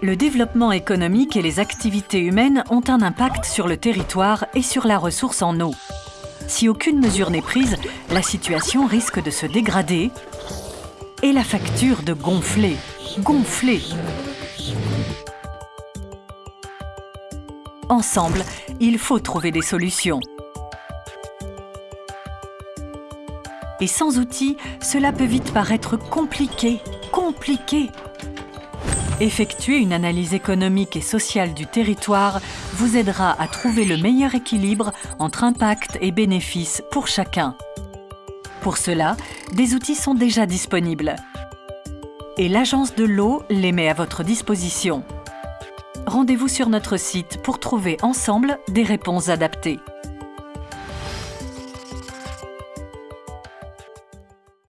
Le développement économique et les activités humaines ont un impact sur le territoire et sur la ressource en eau. Si aucune mesure n'est prise, la situation risque de se dégrader et la facture de gonfler, gonfler. Ensemble, il faut trouver des solutions. Et sans outils, cela peut vite paraître compliqué, compliqué. Effectuer une analyse économique et sociale du territoire vous aidera à trouver le meilleur équilibre entre impact et bénéfices pour chacun. Pour cela, des outils sont déjà disponibles. Et l'Agence de l'eau les met à votre disposition. Rendez-vous sur notre site pour trouver ensemble des réponses adaptées.